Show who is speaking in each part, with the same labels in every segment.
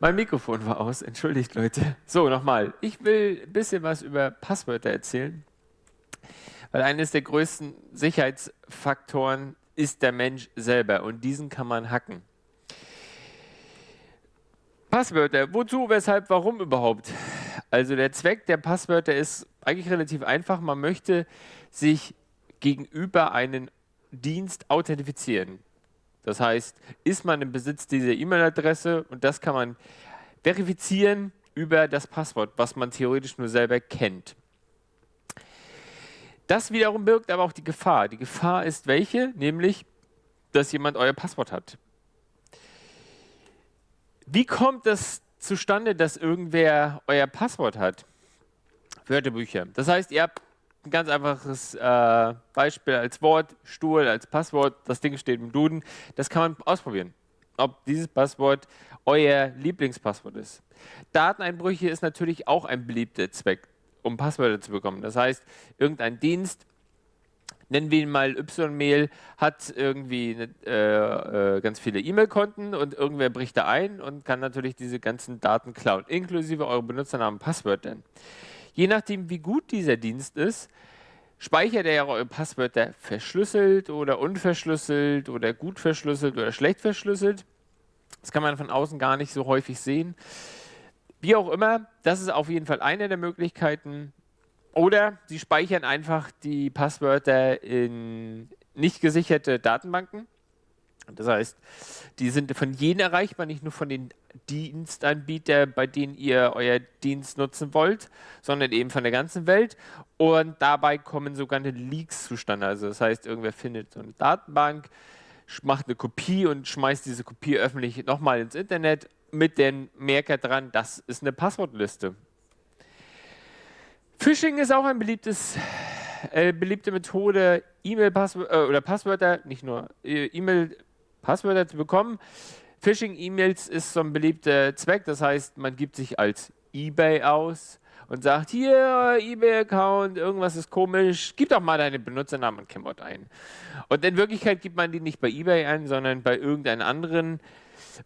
Speaker 1: Mein Mikrofon war aus, entschuldigt Leute. So, nochmal. Ich will ein bisschen was über Passwörter erzählen, weil eines der größten Sicherheitsfaktoren ist der Mensch selber und diesen kann man hacken. Passwörter, wozu, weshalb, warum überhaupt? Also der Zweck der Passwörter ist eigentlich relativ einfach. Man möchte sich gegenüber einen Dienst authentifizieren. Das heißt, ist man im Besitz dieser E-Mail-Adresse und das kann man verifizieren über das Passwort, was man theoretisch nur selber kennt. Das wiederum birgt aber auch die Gefahr. Die Gefahr ist welche? Nämlich, dass jemand euer Passwort hat. Wie kommt das zustande, dass irgendwer euer Passwort hat? Wörterbücher. Das heißt, ihr habt ein ganz einfaches äh, Beispiel als Wort, Stuhl als Passwort, das Ding steht im Duden. Das kann man ausprobieren, ob dieses Passwort euer Lieblingspasswort ist. Dateneinbrüche ist natürlich auch ein beliebter Zweck, um Passwörter zu bekommen. Das heißt, irgendein Dienst, nennen wir ihn mal Y-Mail, hat irgendwie äh, äh, ganz viele E-Mail-Konten und irgendwer bricht da ein und kann natürlich diese ganzen Daten klauen, inklusive eure Benutzernamen und Passwörter. Je nachdem, wie gut dieser Dienst ist, speichert er eure Passwörter verschlüsselt oder unverschlüsselt oder gut verschlüsselt oder schlecht verschlüsselt. Das kann man von außen gar nicht so häufig sehen. Wie auch immer, das ist auf jeden Fall eine der Möglichkeiten. Oder sie speichern einfach die Passwörter in nicht gesicherte Datenbanken. Das heißt, die sind von jenen erreichbar, nicht nur von den Dienstanbietern, bei denen ihr euer Dienst nutzen wollt, sondern eben von der ganzen Welt. Und dabei kommen sogenannte Leaks zustande. Also das heißt, irgendwer findet so eine Datenbank, macht eine Kopie und schmeißt diese Kopie öffentlich nochmal ins Internet mit dem Merker dran, das ist eine Passwortliste. Phishing ist auch eine äh, beliebte Methode, E-Mail-Passwörter äh, oder Passwörter, nicht nur äh, E-Mail Passwörter zu bekommen. Phishing-E-Mails ist so ein beliebter Zweck, das heißt, man gibt sich als eBay aus und sagt, hier, eBay-Account, irgendwas ist komisch, gib doch mal deine Benutzernamen und Kennwort ein. Und in Wirklichkeit gibt man die nicht bei eBay ein, sondern bei irgendeiner anderen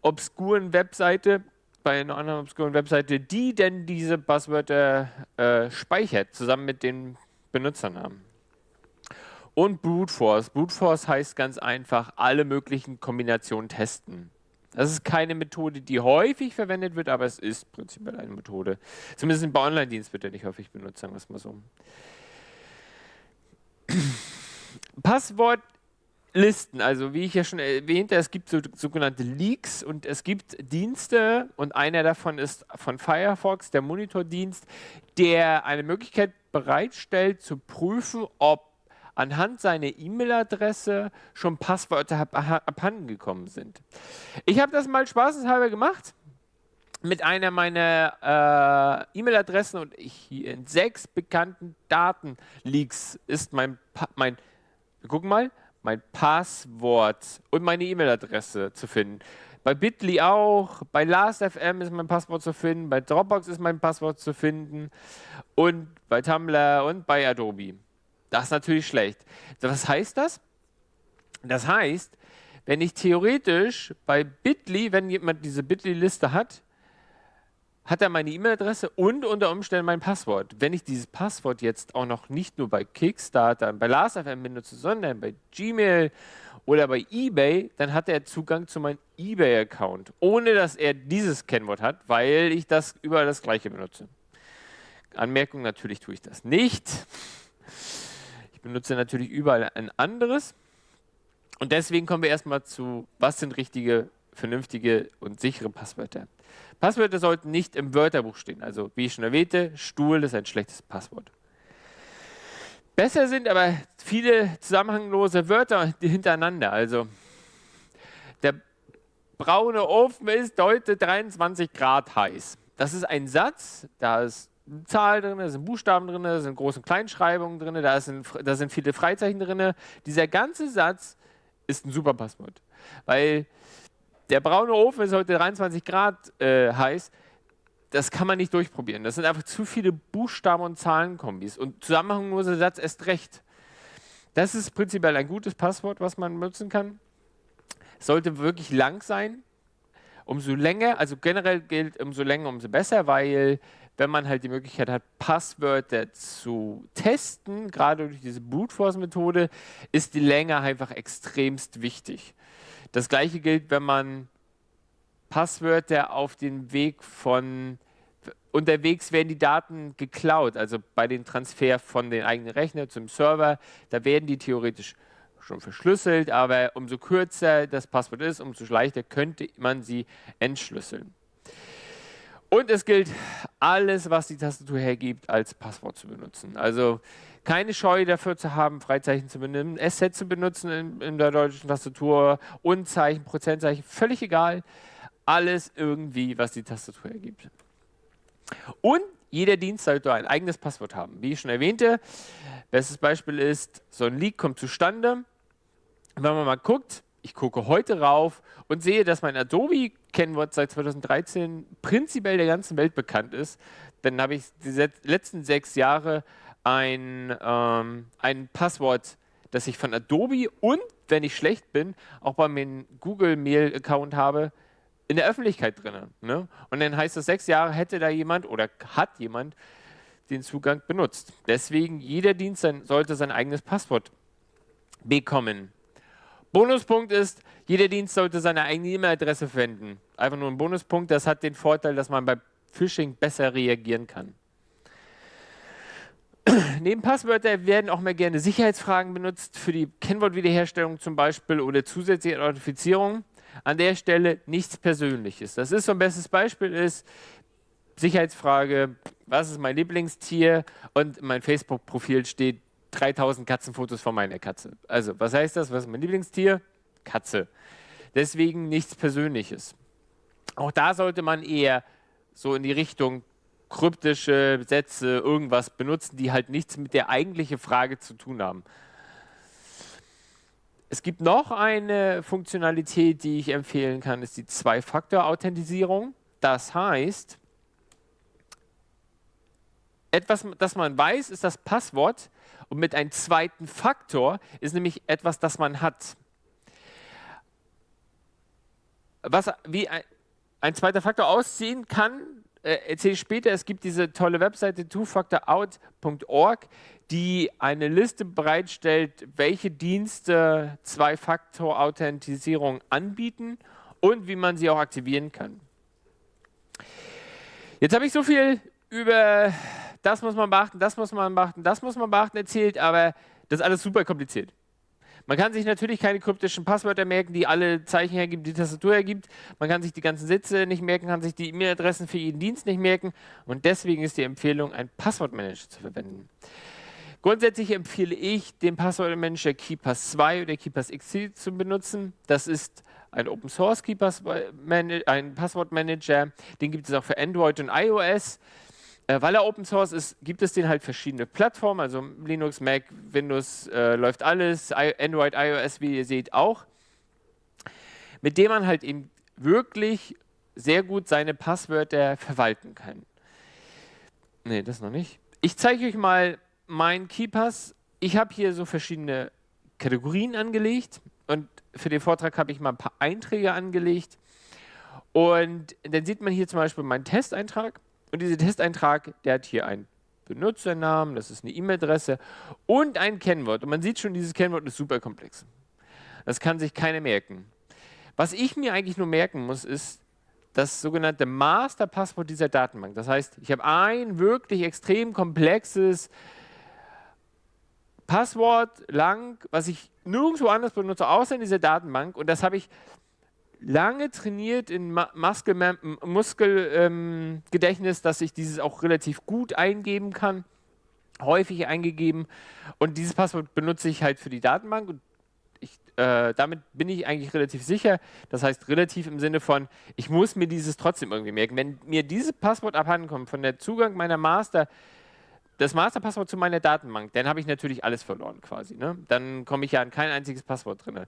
Speaker 1: obskuren Webseite, bei einer anderen obskuren Webseite, die denn diese Passwörter äh, speichert, zusammen mit den Benutzernamen. Und Brute Force. Brute Force heißt ganz einfach, alle möglichen Kombinationen testen. Das ist keine Methode, die häufig verwendet wird, aber es ist prinzipiell eine Methode. Zumindest bei Online-Dienst wird er nicht häufig benutzt, sagen wir es mal so. Passwortlisten, also wie ich ja schon erwähnte, es gibt so, sogenannte Leaks und es gibt Dienste und einer davon ist von Firefox, der Monitordienst, der eine Möglichkeit bereitstellt zu prüfen, ob anhand seiner E-Mail-Adresse schon Passwörter abhanden gekommen sind. Ich habe das mal spaßeshalber gemacht mit einer meiner äh, E-Mail-Adressen und ich, in sechs bekannten Datenleaks ist mein, pa mein wir gucken mal, mein Passwort und meine E-Mail-Adresse zu finden. Bei Bitly auch, bei Last.fm ist mein Passwort zu finden, bei Dropbox ist mein Passwort zu finden und bei Tumblr und bei Adobe. Das ist natürlich schlecht. Was heißt das? Das heißt, wenn ich theoretisch bei Bitly, wenn jemand diese Bitly-Liste hat, hat er meine E-Mail-Adresse und unter Umständen mein Passwort. Wenn ich dieses Passwort jetzt auch noch nicht nur bei Kickstarter, bei Last.fm benutze, sondern bei Gmail oder bei eBay, dann hat er Zugang zu meinem eBay-Account, ohne dass er dieses Kennwort hat, weil ich das überall das gleiche benutze. Anmerkung, natürlich tue ich das nicht. Ich benutze natürlich überall ein anderes. Und deswegen kommen wir erstmal zu, was sind richtige, vernünftige und sichere Passwörter. Passwörter sollten nicht im Wörterbuch stehen. Also wie ich schon erwähnte, Stuhl ist ein schlechtes Passwort. Besser sind aber viele zusammenhanglose Wörter hintereinander. Also der braune Ofen ist heute 23 Grad heiß. Das ist ein Satz, da ist Zahl drin, da sind Buchstaben drin, da sind Groß- und Kleinschreibungen drin, da sind, da sind viele Freizeichen drin. Dieser ganze Satz ist ein super Passwort, weil der braune Ofen ist heute 23 Grad äh, heiß. Das kann man nicht durchprobieren. Das sind einfach zu viele Buchstaben und Zahlenkombis. Und zusammenhangloser Satz erst recht. Das ist prinzipiell ein gutes Passwort, was man nutzen kann. Es sollte wirklich lang sein umso länger, also generell gilt, umso länger, umso besser, weil wenn man halt die Möglichkeit hat, Passwörter zu testen, gerade durch diese Brute Force Methode, ist die Länge einfach extremst wichtig. Das gleiche gilt, wenn man Passwörter auf den Weg von unterwegs werden die Daten geklaut, also bei dem Transfer von den eigenen Rechner zum Server, da werden die theoretisch schon verschlüsselt, aber umso kürzer das Passwort ist, umso leichter könnte man sie entschlüsseln. Und es gilt, alles, was die Tastatur hergibt, als Passwort zu benutzen. Also keine Scheu dafür zu haben, Freizeichen zu benennen, S-Set zu benutzen in, in, der deutschen Tastatur, Unzeichen, Prozentzeichen, völlig egal. Alles irgendwie, was die Tastatur hergibt. Und jeder Dienst sollte ein eigenes Passwort haben. Wie ich schon erwähnte, bestes Beispiel ist, so ein Leak kommt zustande. Wenn man mal guckt, ich gucke heute rauf und sehe, dass mein Adobe-Kennwort seit 2013 prinzipiell der ganzen Welt bekannt ist, dann habe ich die letzten sechs Jahre ein, ähm, ein Passwort, das ich von Adobe und, wenn ich schlecht bin, auch bei meinem Google-Mail-Account habe, in der Öffentlichkeit drin. Ne? Und dann heißt es, sechs Jahre hätte da jemand oder hat jemand den Zugang benutzt. Deswegen, jeder Dienst sollte sein eigenes Passwort bekommen. Bonuspunkt ist, jeder Dienst sollte seine eigene E-Mail-Adresse verwenden. Einfach nur ein Bonuspunkt, das hat den Vorteil, dass man bei Phishing besser reagieren kann. Neben Passwörter werden auch mal gerne Sicherheitsfragen benutzt, für die Kennwortwiederherstellung zum Beispiel oder zusätzliche Authentifizierung. An der Stelle nichts Persönliches. Das ist so ein bestes Beispiel ist, Sicherheitsfrage, was ist mein Lieblingstier? Und in meinem Facebook-Profil steht 3000 Katzenfotos von meiner Katze. Also, was heißt das? Was ist mein Lieblingstier? Katze. Deswegen nichts Persönliches. Auch da sollte man eher so in die Richtung kryptische Sätze, irgendwas benutzen, die halt nichts mit der eigentlichen Frage zu tun haben. Es gibt noch eine Funktionalität, die ich empfehlen kann, ist die Zwei-Faktor-Authentisierung. Das heißt, etwas, das man weiß, ist das Passwort und mit einem zweiten Faktor ist nämlich etwas, das man hat. Was, wie ein, ein zweiter Faktor aussehen kann, äh, erzähle ich später. Es gibt diese tolle Webseite twofactorout.org, die eine Liste bereitstellt, welche Dienste Zwei-Faktor-Authentisierung anbieten und wie man sie auch aktivieren kann. Jetzt habe ich so viel über das muss man beachten, das muss man beachten, das muss man beachten erzählt, aber das ist alles super kompliziert. Man kann sich natürlich keine kryptischen Passwörter merken, die alle Zeichen hergibt, die Tastatur hergibt. Man kann sich die ganzen Sätze nicht merken, kann sich die E-Mail-Adressen für jeden Dienst nicht merken. Und deswegen ist die Empfehlung, einen Passwortmanager zu verwenden. Grundsätzlich empfehle ich, den Passwortmanager KeyPass 2 oder KeyPass XC zu benutzen. Das ist ein Open Source KeyPass ein Passwortmanager. Den gibt es auch für Android und iOS. Äh, weil er Open Source ist, gibt es den halt verschiedene Plattformen, also Linux, Mac, Windows, äh, läuft alles, I Android, iOS, wie ihr seht, auch, mit dem man halt eben wirklich sehr gut seine Passwörter verwalten kann. Ne, das noch nicht. Ich zeige euch mal meinen KeyPass. Ich habe hier so verschiedene Kategorien angelegt und für den Vortrag habe ich mal ein paar Einträge angelegt. Und dann sieht man hier zum Beispiel meinen Testeintrag. Und dieser Testeintrag, der hat hier einen Benutzernamen, das ist eine E-Mail-Adresse und ein Kennwort. Und man sieht schon, dieses Kennwort ist super komplex. Das kann sich keiner merken. Was ich mir eigentlich nur merken muss, ist das sogenannte Masterpasswort dieser Datenbank. Das heißt, ich habe ein wirklich extrem komplexes Passwort lang, was ich nirgendwo anders benutze, außer in dieser Datenbank. Und das habe ich lange trainiert in Muskelgedächtnis, Muskel, ähm, dass ich dieses auch relativ gut eingeben kann, häufig eingegeben. Und dieses Passwort benutze ich halt für die Datenbank. Und ich, äh, damit bin ich eigentlich relativ sicher. Das heißt relativ im Sinne von, ich muss mir dieses trotzdem irgendwie merken. Wenn mir dieses Passwort abhanden kommt von der Zugang meiner Master, das Masterpasswort zu meiner Datenbank, dann habe ich natürlich alles verloren quasi. Ne? Dann komme ich ja an kein einziges Passwort drin.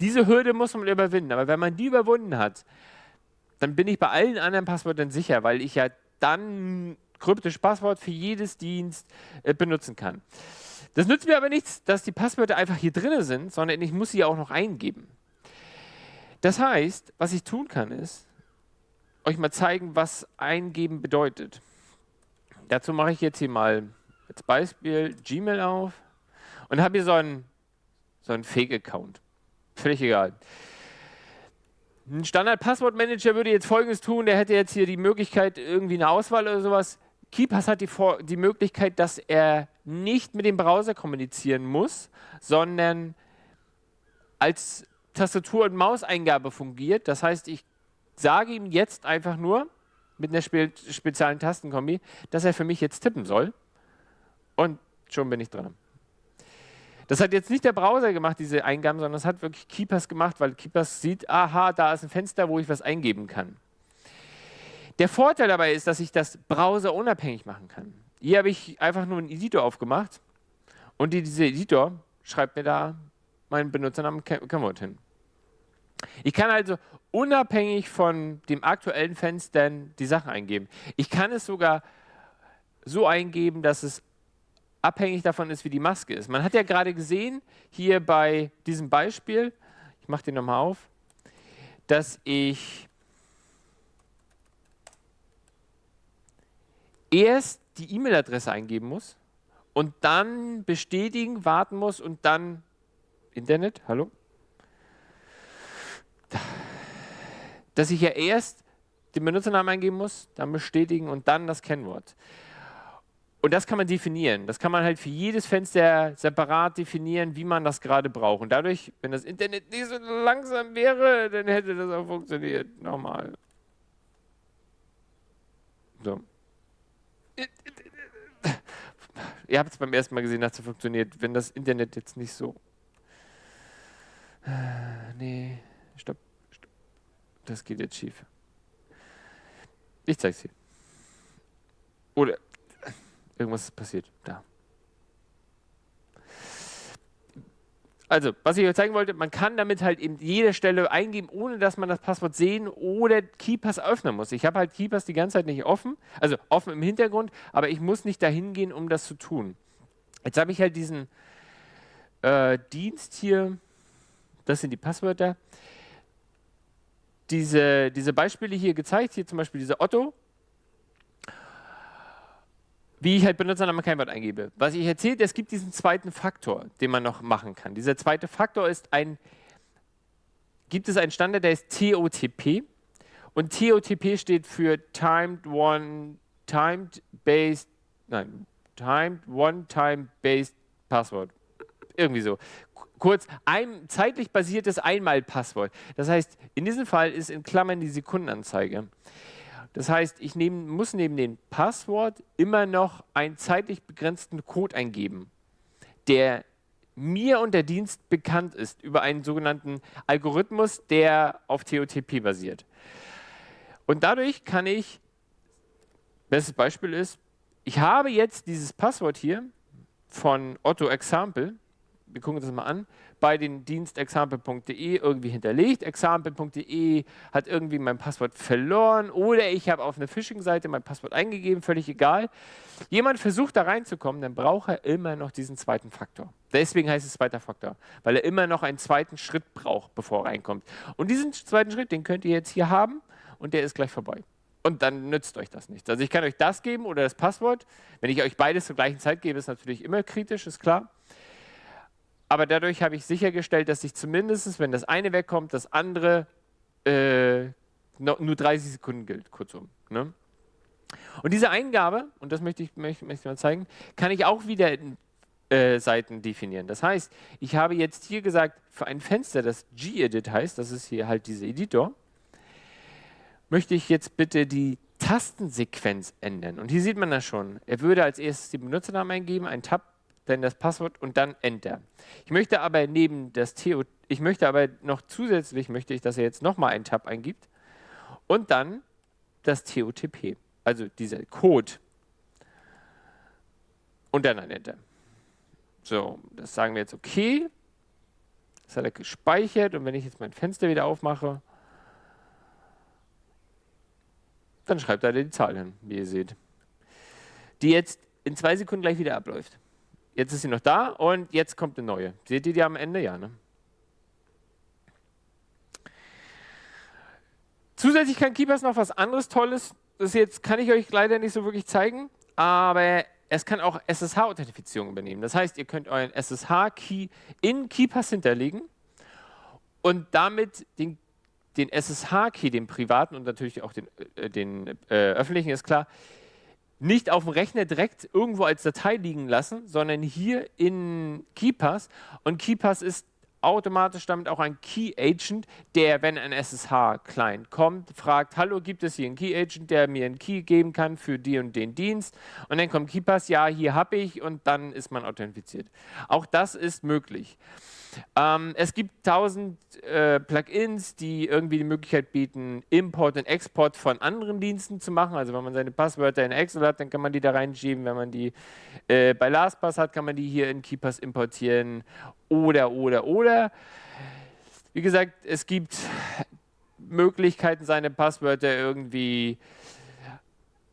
Speaker 1: Diese Hürde muss man überwinden, aber wenn man die überwunden hat, dann bin ich bei allen anderen Passwörtern sicher, weil ich ja dann kryptisch Passwort für jedes Dienst äh, benutzen kann. Das nützt mir aber nichts, dass die Passwörter einfach hier drin sind, sondern ich muss sie auch noch eingeben. Das heißt, was ich tun kann ist, euch mal zeigen, was eingeben bedeutet. Dazu mache ich jetzt hier mal als Beispiel Gmail auf und habe hier so einen, so einen Fake-Account. Völlig egal. Ein Standard-Passwortmanager würde jetzt folgendes tun, der hätte jetzt hier die Möglichkeit, irgendwie eine Auswahl oder sowas. KeePass hat die, die Möglichkeit, dass er nicht mit dem Browser kommunizieren muss, sondern als Tastatur- und Mauseingabe fungiert. Das heißt, ich sage ihm jetzt einfach nur mit einer spe speziellen Tastenkombi, dass er für mich jetzt tippen soll. Und schon bin ich dran. Das hat jetzt nicht der Browser gemacht, diese Eingaben, sondern das hat wirklich Keepers gemacht, weil Keepers sieht, aha, da ist ein Fenster, wo ich was eingeben kann. Der Vorteil dabei ist, dass ich das browserunabhängig machen kann. Hier habe ich einfach nur einen Editor aufgemacht und dieser Editor schreibt mir da meinen Benutzernamen Camot hin. Ich kann also unabhängig von dem aktuellen Fenster die Sachen eingeben. Ich kann es sogar so eingeben, dass es abhängig davon ist, wie die Maske ist. Man hat ja gerade gesehen, hier bei diesem Beispiel, ich mache den nochmal auf, dass ich erst die E-Mail-Adresse eingeben muss und dann bestätigen, warten muss und dann Internet, hallo? Dass ich ja erst den Benutzernamen eingeben muss, dann bestätigen und dann das Kennwort. Und das kann man definieren. Das kann man halt für jedes Fenster separat definieren, wie man das gerade braucht. Und dadurch, wenn das Internet nicht so langsam wäre, dann hätte das auch funktioniert. Nochmal. So. Ihr habt es beim ersten Mal gesehen, dass es funktioniert. Wenn das Internet jetzt nicht so. Nee, stopp, stopp. Das geht jetzt schief. Ich zeig's dir. Oder Irgendwas ist passiert. Da. Also, was ich euch zeigen wollte, man kann damit halt eben jede Stelle eingeben, ohne dass man das Passwort sehen oder KeyPass öffnen muss. Ich habe halt KeyPass die ganze Zeit nicht offen, also offen im Hintergrund, aber ich muss nicht dahin gehen, um das zu tun. Jetzt habe ich halt diesen äh, Dienst hier, das sind die Passwörter, diese, diese Beispiele hier gezeigt, hier zum Beispiel dieser Otto, wie ich halt Benutzername kein Wort eingebe. Was ich erzählt, es gibt diesen zweiten Faktor, den man noch machen kann. Dieser zweite Faktor ist ein, gibt es einen Standard, der ist TOTP. Und TOTP steht für Timed One, Timed Based, nein, Timed One Time Based Password. Irgendwie so. Kurz, ein zeitlich basiertes Einmal-Passwort. Das heißt, in diesem Fall ist in Klammern die Sekundenanzeige. Das heißt, ich nehm, muss neben dem Passwort immer noch einen zeitlich begrenzten Code eingeben, der mir und der Dienst bekannt ist über einen sogenannten Algorithmus, der auf TOTP basiert. Und dadurch kann ich, bestes Beispiel ist, ich habe jetzt dieses Passwort hier von Otto Example, wir gucken uns das mal an, bei den Dienst example.de irgendwie hinterlegt. Example.de hat irgendwie mein Passwort verloren oder ich habe auf einer Phishing-Seite mein Passwort eingegeben, völlig egal. Jemand versucht da reinzukommen, dann braucht er immer noch diesen zweiten Faktor. Deswegen heißt es zweiter Faktor, weil er immer noch einen zweiten Schritt braucht, bevor er reinkommt. Und diesen zweiten Schritt, den könnt ihr jetzt hier haben und der ist gleich vorbei. Und dann nützt euch das nichts. Also ich kann euch das geben oder das Passwort. Wenn ich euch beides zur gleichen Zeit gebe, ist natürlich immer kritisch, ist klar aber dadurch habe ich sichergestellt, dass ich zumindest, wenn das eine wegkommt, das andere äh, nur 30 Sekunden gilt, kurzum. Ne? Und diese Eingabe, und das möchte ich, möchte, möchte ich mal zeigen, kann ich auch wieder in äh, Seiten definieren. Das heißt, ich habe jetzt hier gesagt, für ein Fenster, das gedit heißt, das ist hier halt dieser Editor, möchte ich jetzt bitte die Tastensequenz ändern. Und hier sieht man das schon. Er würde als erstes den Benutzernamen eingeben, ein Tab dann das Passwort und dann Enter. Ich möchte aber neben das TO, ich möchte aber noch zusätzlich, möchte ich, dass er jetzt nochmal einen Tab eingibt und dann das TOTP, also dieser Code und dann ein Enter. So, das sagen wir jetzt okay. Das hat er gespeichert und wenn ich jetzt mein Fenster wieder aufmache, dann schreibt er die Zahl hin, wie ihr seht, die jetzt in zwei Sekunden gleich wieder abläuft. Jetzt ist sie noch da und jetzt kommt eine neue. Seht ihr die am Ende? Ja, ne? Zusätzlich kann KeePass noch was anderes Tolles. Das jetzt kann ich euch leider nicht so wirklich zeigen, aber es kann auch SSH-Authentifizierung übernehmen. Das heißt, ihr könnt euren SSH-Key in KeePass hinterlegen und damit den, den SSH-Key, den privaten und natürlich auch den, äh, den äh, öffentlichen, ist klar, nicht auf dem Rechner direkt irgendwo als Datei liegen lassen, sondern hier in KeePass. Und KeePass ist automatisch damit auch ein Key Agent, der, wenn ein SSH-Client kommt, fragt, hallo, gibt es hier einen Key Agent, der mir einen Key geben kann für die und den Dienst? Und dann kommt KeePass, ja, hier habe ich und dann ist man authentifiziert. Auch das ist möglich. Ähm, es gibt tausend äh, Plugins, die irgendwie die Möglichkeit bieten, Import und Export von anderen Diensten zu machen. Also wenn man seine Passwörter in Excel hat, dann kann man die da reinschieben. Wenn man die äh, bei LastPass hat, kann man die hier in KeePass importieren. Oder, oder, oder. Wie gesagt, es gibt Möglichkeiten, seine Passwörter irgendwie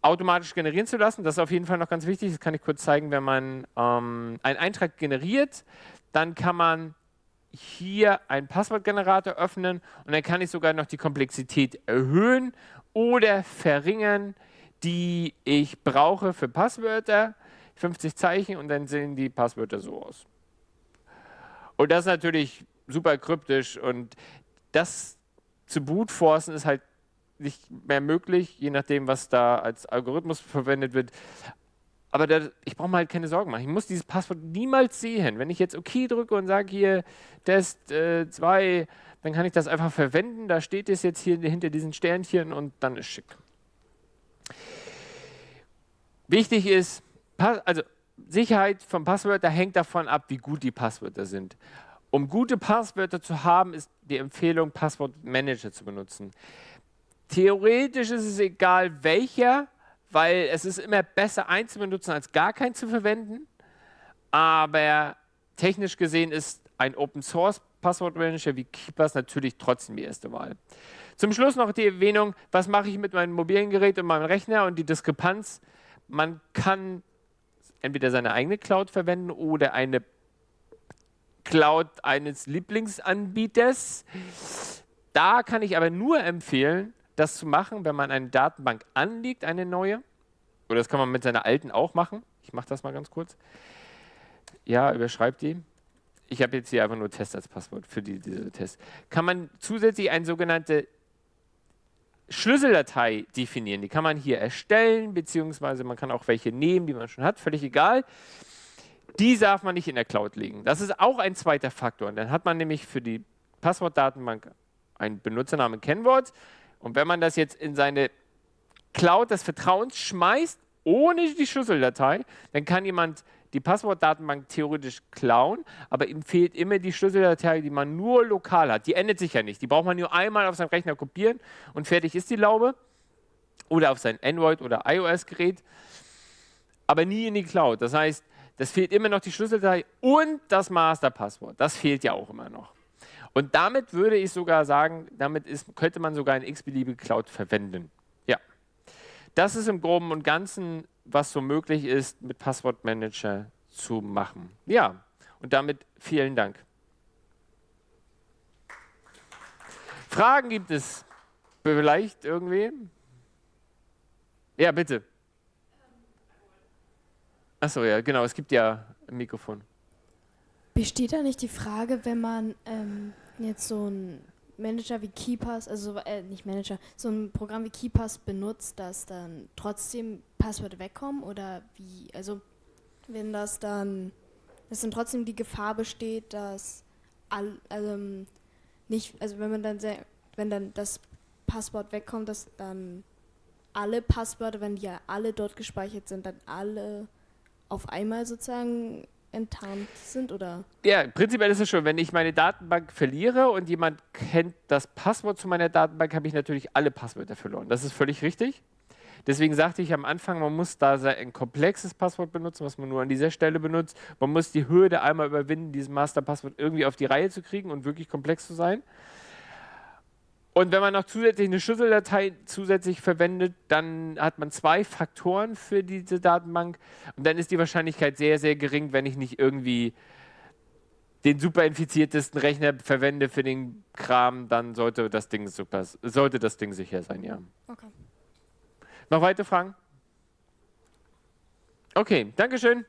Speaker 1: automatisch generieren zu lassen. Das ist auf jeden Fall noch ganz wichtig. Das kann ich kurz zeigen. Wenn man ähm, einen Eintrag generiert, dann kann man hier einen Passwortgenerator öffnen und dann kann ich sogar noch die Komplexität erhöhen oder verringern, die ich brauche für Passwörter. 50 Zeichen und dann sehen die Passwörter so aus. Und das ist natürlich super kryptisch und das zu bootforcen ist halt nicht mehr möglich, je nachdem, was da als Algorithmus verwendet wird. Aber das, ich brauche mir halt keine Sorgen machen. Ich muss dieses Passwort niemals sehen. Wenn ich jetzt OK drücke und sage hier Test 2, äh, dann kann ich das einfach verwenden. Da steht es jetzt hier hinter diesen Sternchen und dann ist schick. Wichtig ist, also Sicherheit von Passwörtern hängt davon ab, wie gut die Passwörter sind. Um gute Passwörter zu haben, ist die Empfehlung, Passwortmanager zu benutzen. Theoretisch ist es egal, welcher weil es ist immer besser, einen zu benutzen, als gar keinen zu verwenden. Aber technisch gesehen ist ein Open Source Passwortmanager wie Keepers natürlich trotzdem die erste Wahl. Zum Schluss noch die Erwähnung, was mache ich mit meinem mobilen Gerät und meinem Rechner und die Diskrepanz. Man kann entweder seine eigene Cloud verwenden oder eine Cloud eines Lieblingsanbieters. Da kann ich aber nur empfehlen, das zu machen, wenn man eine Datenbank anlegt, eine neue. Oder das kann man mit seiner alten auch machen. Ich mache das mal ganz kurz. Ja, überschreibt die. Ich habe jetzt hier einfach nur Test als Passwort für die, diese Test. Kann man zusätzlich eine sogenannte Schlüsseldatei definieren. Die kann man hier erstellen, beziehungsweise man kann auch welche nehmen, die man schon hat, völlig egal. Die darf man nicht in der Cloud legen. Das ist auch ein zweiter Faktor. Und dann hat man nämlich für die Passwortdatenbank ein Benutzernamen Kennwort und wenn man das jetzt in seine Cloud des Vertrauens schmeißt, ohne die Schlüsseldatei, dann kann jemand die Passwortdatenbank theoretisch klauen, aber ihm fehlt immer die Schlüsseldatei, die man nur lokal hat. Die endet sich ja nicht. Die braucht man nur einmal auf seinem Rechner kopieren und fertig ist die Laube. Oder auf sein Android- oder iOS-Gerät, aber nie in die Cloud. Das heißt, das fehlt immer noch die Schlüsseldatei und das Masterpasswort. Das fehlt ja auch immer noch. Und damit würde ich sogar sagen, damit ist, könnte man sogar eine x-beliebige Cloud verwenden. Ja. Das ist im Groben und Ganzen, was so möglich ist, mit Passwortmanager zu machen. Ja, und damit vielen Dank. Fragen gibt es vielleicht irgendwie? Ja, bitte. Achso, ja, genau, es gibt ja ein Mikrofon.
Speaker 2: Besteht da nicht die Frage, wenn man ähm, jetzt so ein Manager wie KeyPass, also äh, nicht Manager, so ein Programm wie KeyPass benutzt, dass dann trotzdem Passwörter wegkommen? Oder wie, also wenn das dann, dass dann trotzdem die Gefahr besteht, dass all, also nicht, also wenn man dann sehr, wenn dann das Passwort wegkommt, dass dann alle Passwörter, wenn die ja alle dort gespeichert sind, dann alle auf einmal sozusagen enttarnt sind, oder?
Speaker 1: Ja, prinzipiell ist es schon, wenn ich meine Datenbank verliere und jemand kennt das Passwort zu meiner Datenbank, habe ich natürlich alle Passwörter verloren. Das ist völlig richtig. Deswegen sagte ich am Anfang, man muss da ein komplexes Passwort benutzen, was man nur an dieser Stelle benutzt. Man muss die Hürde einmal überwinden, dieses Masterpasswort irgendwie auf die Reihe zu kriegen und wirklich komplex zu sein. Und wenn man noch zusätzlich eine Schlüsseldatei zusätzlich verwendet, dann hat man zwei Faktoren für diese Datenbank und dann ist die Wahrscheinlichkeit sehr, sehr gering, wenn ich nicht irgendwie den super infiziertesten Rechner verwende für den Kram, dann sollte das Ding super, sollte das Ding sicher sein, ja.
Speaker 2: Okay.
Speaker 1: Noch weitere Fragen? Okay, Dankeschön.